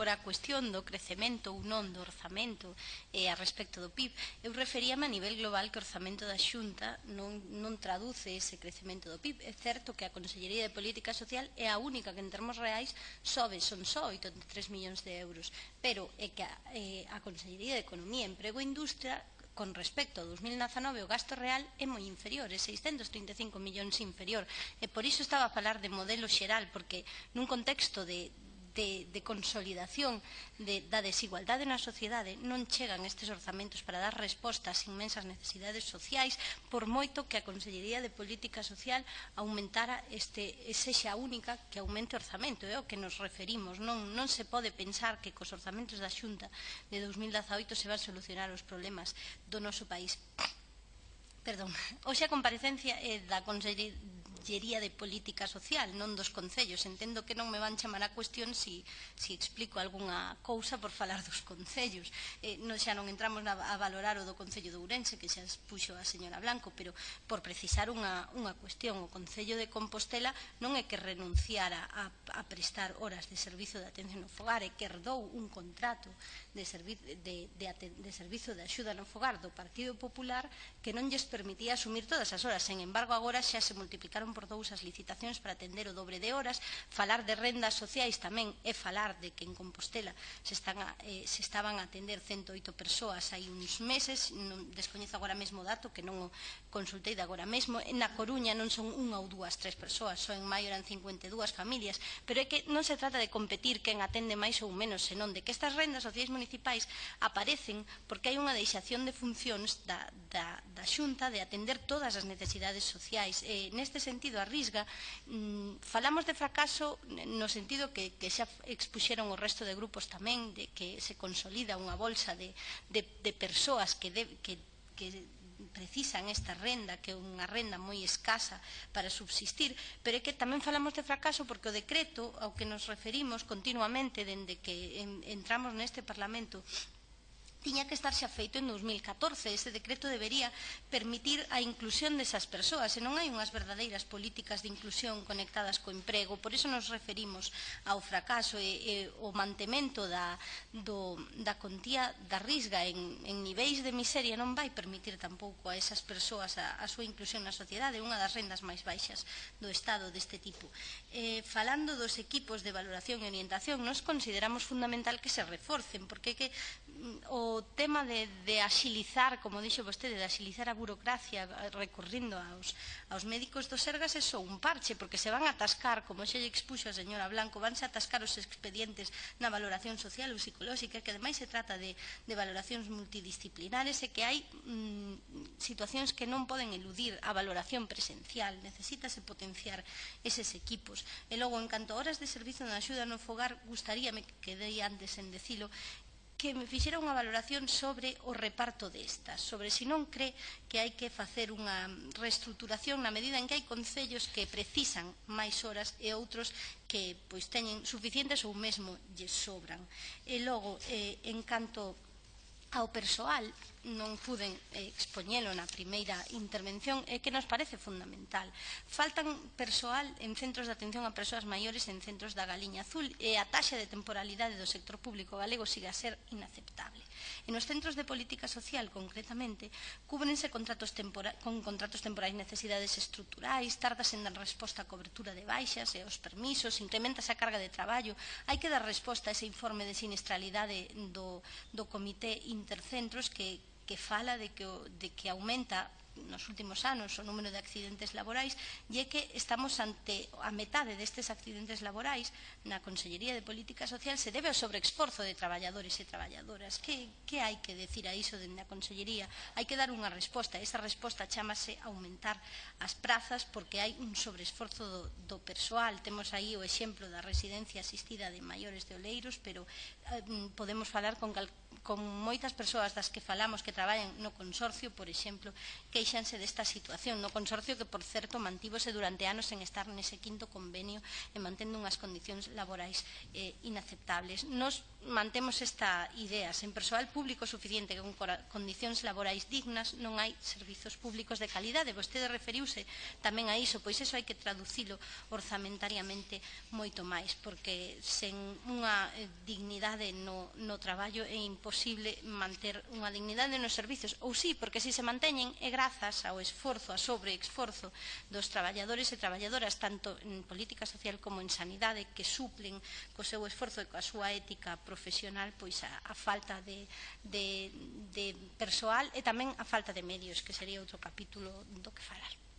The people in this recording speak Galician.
por a cuestión do crecemento ou non do orzamento eh, a respecto do PIB, eu referíame a nivel global que o orzamento da Xunta non, non traduce ese crecemento do PIB. É certo que a Consellería de Política Social é a única que en termos reais sobe, son só 83 millóns de euros, pero é que a, eh, a Consellería de Economía, Emprego e Industria con respecto ao 2019 o gasto real é moi inferior, é 635 millóns inferior. E por iso estaba a falar de modelo xeral, porque nun contexto de, de, de consolidación de, da desigualdade na sociedade non chegan estes orzamentos para dar resposta ás inmensas necesidades sociais por moito que a Consellería de Política Social aumentara este, sexa única que aumente orzamento é o que nos referimos. Non, non se pode pensar que cos orzamentos da Xunta de 2018 se van solucionar os problemas do noso país. Perdón, hoxe a comparecencia é da Consellería Consellería de Política Social, non dos concellos. Entendo que non me van chamar a cuestión se, si, se si explico algunha cousa por falar dos concellos. Eh, non, xa non entramos na, a valorar o do Concello de Ourense, que xa expuxo a señora Blanco, pero por precisar unha, unha cuestión, o Concello de Compostela non é que renunciara a, a prestar horas de servizo de atención no fogar, é que herdou un contrato de, servi de, de, de servizo de axuda no fogar do Partido Popular que non lles permitía asumir todas as horas. Sen embargo, agora xa se multiplicaron multiplicaron por dous as licitacións para atender o dobre de horas, falar de rendas sociais tamén é falar de que en Compostela se, están a, eh, se estaban a atender 108 persoas hai uns meses, non, descoñezo agora mesmo o dato que non o consultei de agora mesmo, na Coruña non son unha ou dúas, tres persoas, só en maio eran 52 familias, pero é que non se trata de competir quen atende máis ou menos, senón de que estas rendas sociais municipais aparecen porque hai unha deixación de funcións da, da, da Xunta de atender todas as necesidades sociais. Eh, neste sentido, sentido a Risga, mm, falamos de fracaso no sentido que, que xa expuxeron o resto de grupos tamén, de que se consolida unha bolsa de, de, de persoas que, de, que, que precisan esta renda, que é unha renda moi escasa para subsistir, pero é que tamén falamos de fracaso porque o decreto ao que nos referimos continuamente dende que entramos neste Parlamento tiña que estar xa feito en 2014. Ese decreto debería permitir a inclusión desas persoas e non hai unhas verdadeiras políticas de inclusión conectadas co emprego. Por iso nos referimos ao fracaso e, e o mantemento da, do, da contía da risga en, en niveis de miseria non vai permitir tampouco a esas persoas a, a súa inclusión na sociedade, unha das rendas máis baixas do Estado deste tipo. Eh, falando dos equipos de valoración e orientación, nos consideramos fundamental que se reforcen, porque que mm, o o tema de, de axilizar, como dixo vostede, de axilizar a burocracia recurrindo aos, aos médicos do Sergas é só un parche, porque se van a atascar, como xe expuxo a señora Blanco, vanse a atascar os expedientes na valoración social ou psicolóxica, que ademais se trata de, de valoracións multidisciplinares e que hai mm, situacións que non poden eludir a valoración presencial, necesítase potenciar eses equipos. E logo, en canto horas de servizo na axuda no fogar, gustaríame que quedei antes en decilo, que me fixera unha valoración sobre o reparto destas, sobre se si non cree que hai que facer unha reestruturación na medida en que hai concellos que precisan máis horas e outros que pois teñen suficientes ou mesmo lle sobran. E logo, eh, en canto ao persoal non puden eh, expoñelo na primeira intervención é que nos parece fundamental. Faltan persoal en centros de atención a persoas maiores en centros da Galiña Azul e a taxa de temporalidade do sector público galego siga a ser inaceptable. en os centros de política social, concretamente, cúbrense contratos tempora con contratos temporais necesidades estruturais, tardas en dar resposta a cobertura de baixas e aos permisos, incrementa a carga de traballo, hai que dar resposta a ese informe de sinistralidade do, do Comité intercentros que, que fala de que, o, de que aumenta nos últimos anos o número de accidentes laborais e é que estamos ante a metade destes accidentes laborais na Consellería de Política Social se debe ao sobreexporzo de traballadores e traballadoras. Que, que hai que decir a iso dende a Consellería? Hai que dar unha resposta. Esa resposta chamase aumentar as prazas porque hai un sobreesforzo do, do persoal. Temos aí o exemplo da residencia asistida de maiores de Oleiros, pero eh, podemos falar con calquera con moitas persoas das que falamos que traballan no consorcio, por exemplo, queixanse desta situación, no consorcio que, por certo, mantívose durante anos en estar nese quinto convenio e mantendo unhas condicións laborais eh, inaceptables. Nos mantemos esta idea, sen persoal público suficiente con condicións laborais dignas non hai servizos públicos de calidade. Vostede referiuse tamén a iso, pois eso hai que traducilo orzamentariamente moito máis, porque sen unha eh, dignidade no, no traballo é imposible posible manter unha dignidade nos servizos. Ou sí, porque si se manteñen é grazas ao esforzo, a sobreesforzo dos traballadores e traballadoras, tanto en política social como en sanidade, que suplen co seu esforzo e coa súa ética profesional pois a, a falta de, de, de persoal e tamén a falta de medios, que sería outro capítulo do que falar.